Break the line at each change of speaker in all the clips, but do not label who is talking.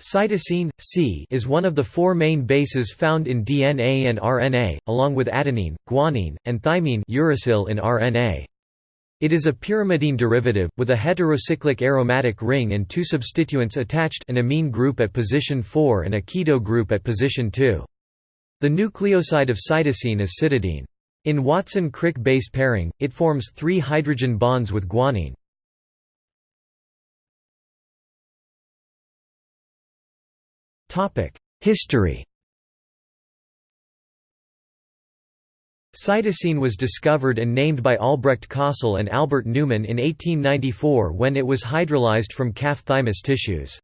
Cytosine C is one of the four main bases found in DNA and RNA, along with adenine, guanine, and thymine uracil in RNA. It is a pyrimidine derivative, with a heterocyclic aromatic ring and two substituents attached an amine group at position 4 and a keto group at position 2. The nucleoside of cytosine is cytidine. In Watson-Crick base pairing, it forms three hydrogen bonds with guanine. History Cytosine was discovered and named by Albrecht Kossel and Albert Neumann in 1894 when it was hydrolyzed from calf thymus tissues.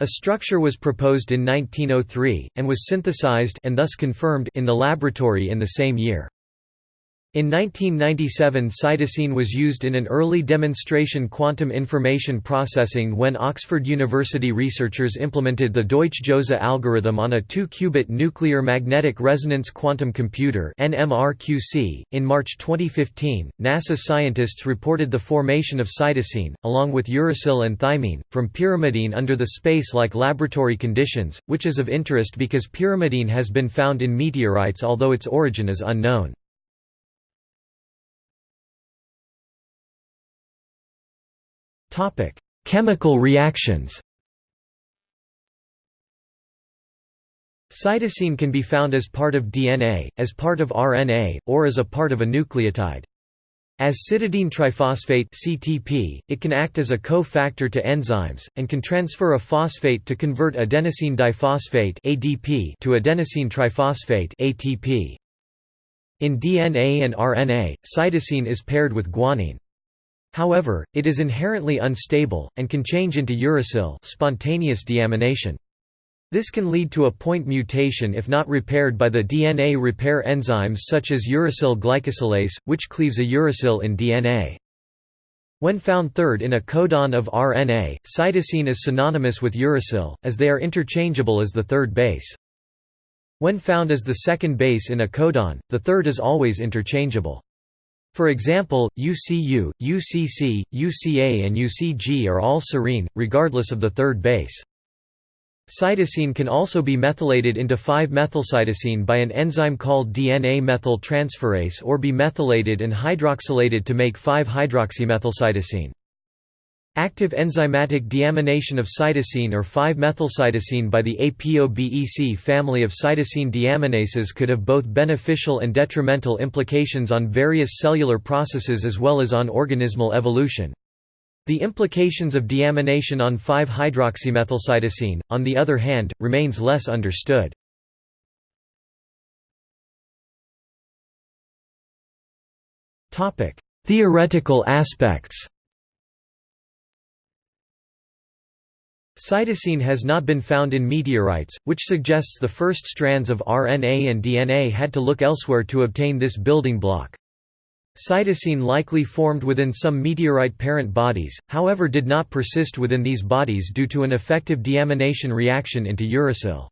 A structure was proposed in 1903, and was synthesized and thus confirmed in the laboratory in the same year. In 1997 cytosine was used in an early demonstration quantum information processing when Oxford University researchers implemented the Deutsch-Jozsa algorithm on a 2-qubit nuclear magnetic resonance quantum computer. .In March 2015, NASA scientists reported the formation of cytosine, along with uracil and thymine, from pyrimidine under the space-like laboratory conditions, which is of interest because pyrimidine has been found in meteorites although its origin is unknown. Chemical reactions Cytosine can be found as part of DNA, as part of RNA, or as a part of a nucleotide. As cytidine triphosphate (CTP), it can act as a co-factor to enzymes and can transfer a phosphate to convert adenosine diphosphate (ADP) to adenosine triphosphate (ATP). In DNA and RNA, cytosine is paired with guanine. However, it is inherently unstable, and can change into uracil spontaneous deamination. This can lead to a point mutation if not repaired by the DNA repair enzymes such as uracil glycosylase, which cleaves a uracil in DNA. When found third in a codon of RNA, cytosine is synonymous with uracil, as they are interchangeable as the third base. When found as the second base in a codon, the third is always interchangeable. For example, UCU, UCC, UCA and UCG are all serine, regardless of the third base. Cytosine can also be methylated into 5-methylcytosine by an enzyme called DNA methyl transferase or be methylated and hydroxylated to make 5-hydroxymethylcytosine. Active enzymatic deamination of cytosine or 5-methylcytosine by the ApoBEC family of cytosine deaminases could have both beneficial and detrimental implications on various cellular processes as well as on organismal evolution. The implications of deamination on 5-hydroxymethylcytosine, on the other hand, remains less understood. Theoretical aspects Cytosine has not been found in meteorites, which suggests the first strands of RNA and DNA had to look elsewhere to obtain this building block. Cytosine likely formed within some meteorite parent bodies, however did not persist within these bodies due to an effective deamination reaction into uracil.